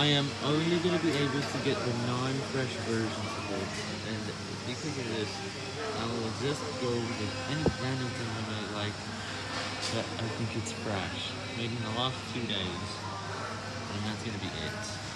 I am only going to be able to get the non-fresh versions of this, and because of this, I will just go with any random thing I might like, but I think it's fresh, maybe in the last two days, and that's going to be it.